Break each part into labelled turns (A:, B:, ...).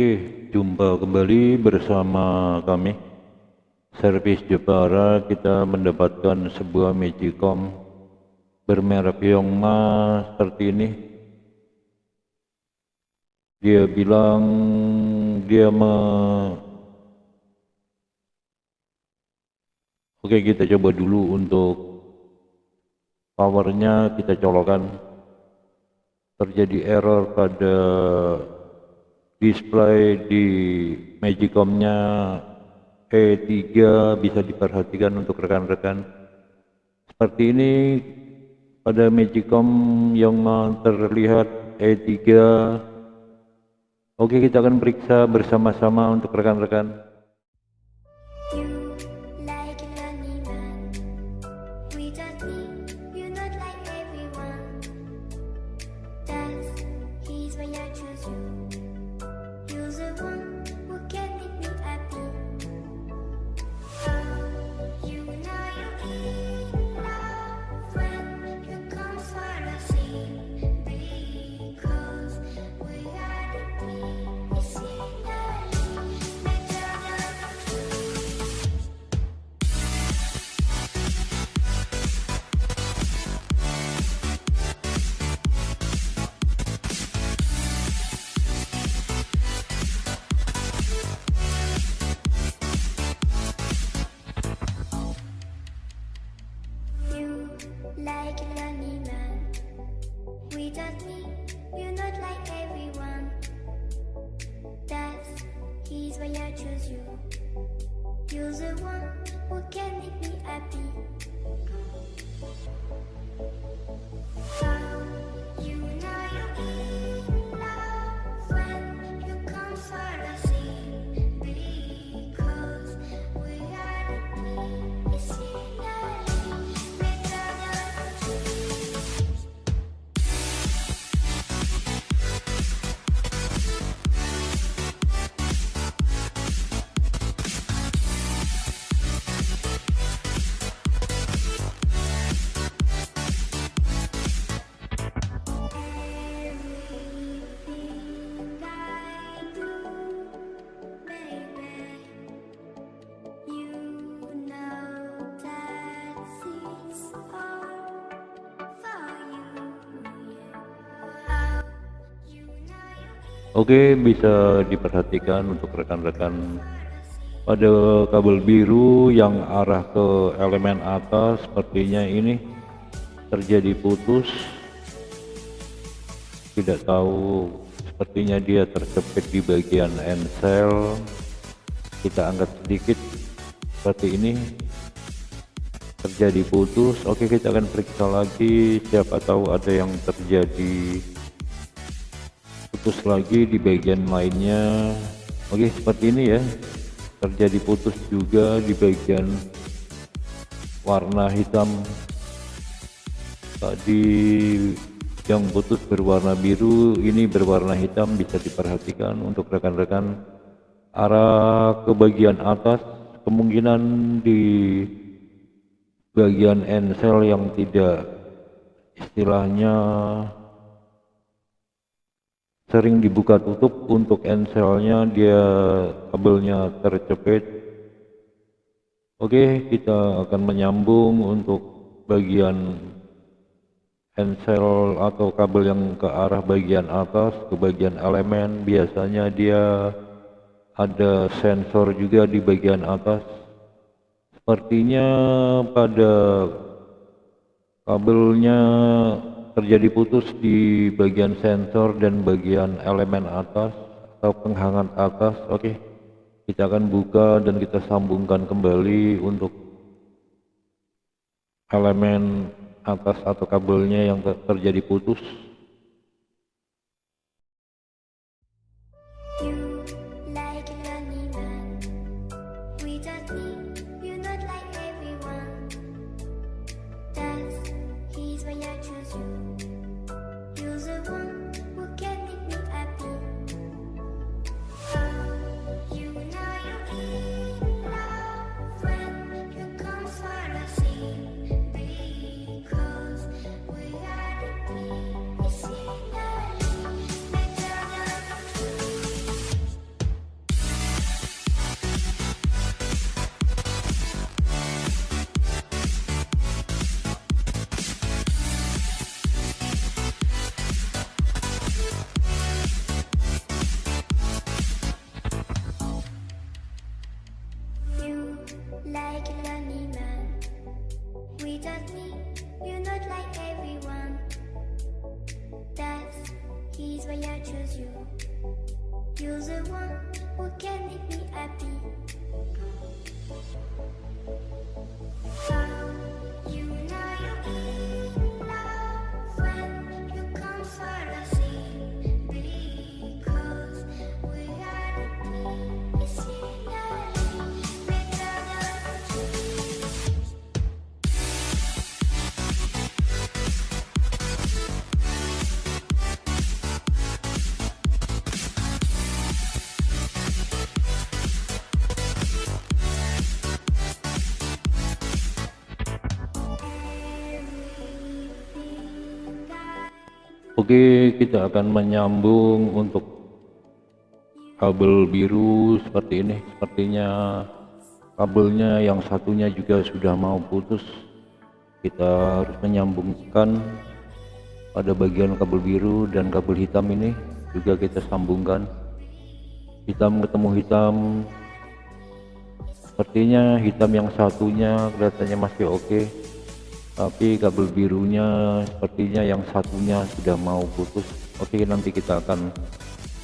A: Oke, jumpa kembali bersama kami. Servis Jepara kita mendapatkan sebuah Magicom bermerek Yongma seperti ini. Dia bilang dia me Oke kita coba dulu untuk powernya kita colokan terjadi error pada display di Magicom-nya E3 bisa diperhatikan untuk rekan-rekan. Seperti ini pada Magicom yang terlihat E3 oke kita akan periksa bersama-sama untuk rekan-rekan Oke bisa diperhatikan untuk rekan-rekan. Pada kabel biru yang arah ke elemen atas sepertinya ini terjadi putus. Tidak tahu sepertinya dia terjepit di bagian ensel kita angkat sedikit seperti ini. Terjadi putus. Oke kita akan periksa lagi siapa tahu ada yang terjadi putus lagi di bagian lainnya. Oke seperti ini ya. Terjadi putus juga di bagian warna hitam. Tadi yang putus berwarna biru ini berwarna hitam bisa diperhatikan untuk rekan-rekan. Arah ke bagian atas kemungkinan di bagian ensel yang tidak istilahnya sering dibuka tutup untuk enselnya dia kabelnya tercepit. Oke kita akan menyambung untuk bagian ensel atau kabel yang ke arah bagian atas ke bagian elemen. Biasanya dia ada sensor juga di bagian atas. Sepertinya pada kabelnya terjadi putus di bagian sensor dan bagian elemen atas atau penghangat atas oke okay. kita akan buka dan kita sambungkan kembali untuk elemen atas atau kabelnya yang terjadi putus
B: You're the one who can make me happy.
A: Oke, kita akan menyambung untuk kabel biru seperti ini. Sepertinya kabelnya yang satunya juga sudah mau putus. Kita harus menyambungkan pada bagian kabel biru dan kabel hitam ini juga kita sambungkan. Hitam ketemu hitam. Sepertinya hitam yang satunya kelihatannya masih oke tapi kabel birunya sepertinya yang satunya sudah mau putus. Oke nanti kita akan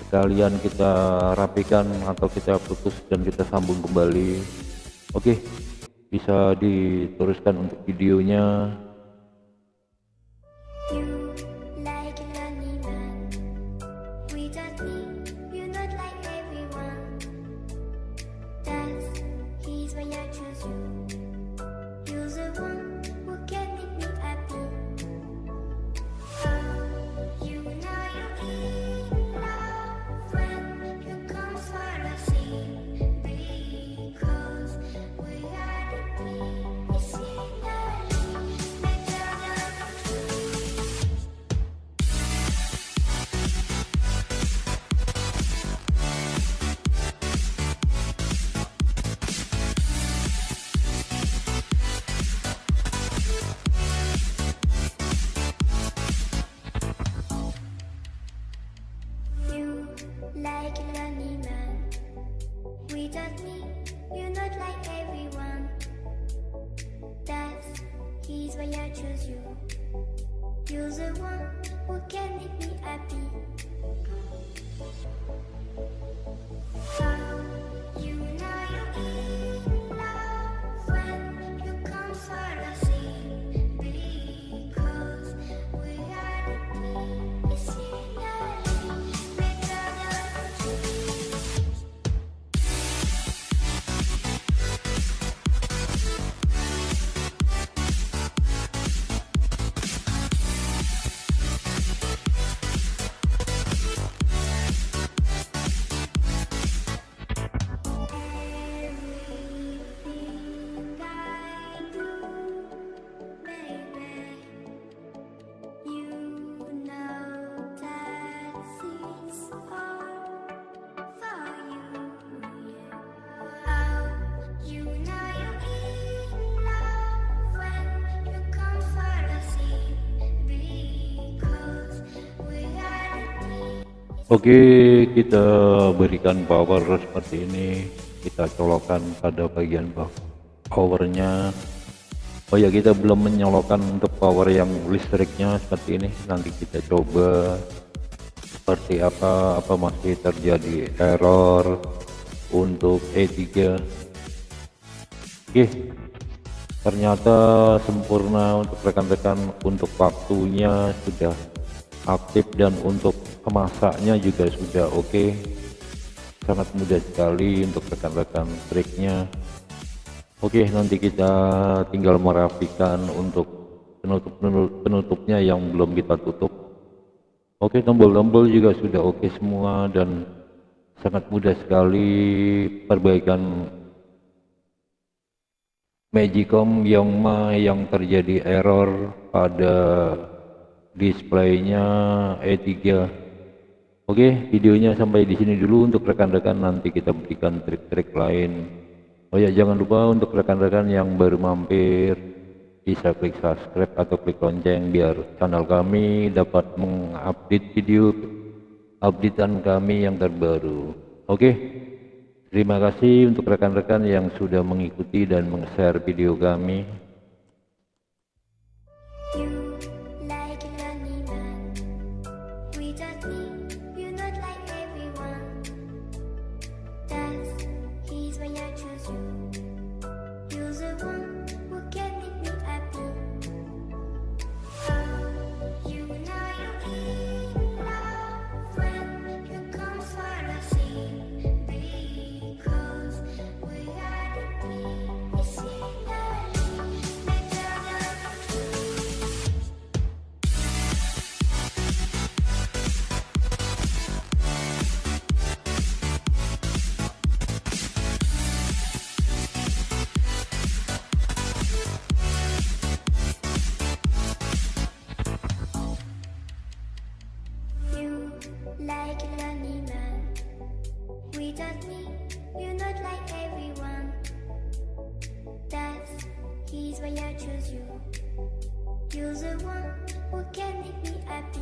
A: sekalian kita rapikan atau kita putus dan kita sambung kembali. Oke bisa diteruskan untuk videonya
B: why I chose you. You're the one who can make me happy.
A: Oke, kita berikan power seperti ini. Kita colokkan pada bagian powernya. Oh ya, kita belum menyolokkan untuk power yang listriknya seperti ini. Nanti kita coba seperti apa, apa masih terjadi error untuk E3. Oke, ternyata sempurna untuk rekan-rekan untuk waktunya sudah aktif dan untuk pemasaknya juga sudah oke. Sangat mudah sekali untuk rekan-rekan triknya. Oke nanti kita tinggal merapikan untuk penutup penutupnya yang belum kita tutup. Oke tombol-tombol juga sudah oke semua dan sangat mudah sekali perbaikan Magicom Yongma yang terjadi error pada displaynya E3 Oke videonya sampai di sini dulu untuk rekan-rekan. Nanti kita berikan trik-trik lain. Oh ya jangan lupa untuk rekan-rekan yang baru mampir bisa klik subscribe atau klik lonceng biar channel kami dapat mengupdate video updatean kami yang terbaru. Oke terima kasih untuk rekan-rekan yang sudah mengikuti dan meng-share video kami
B: The who can make me happy.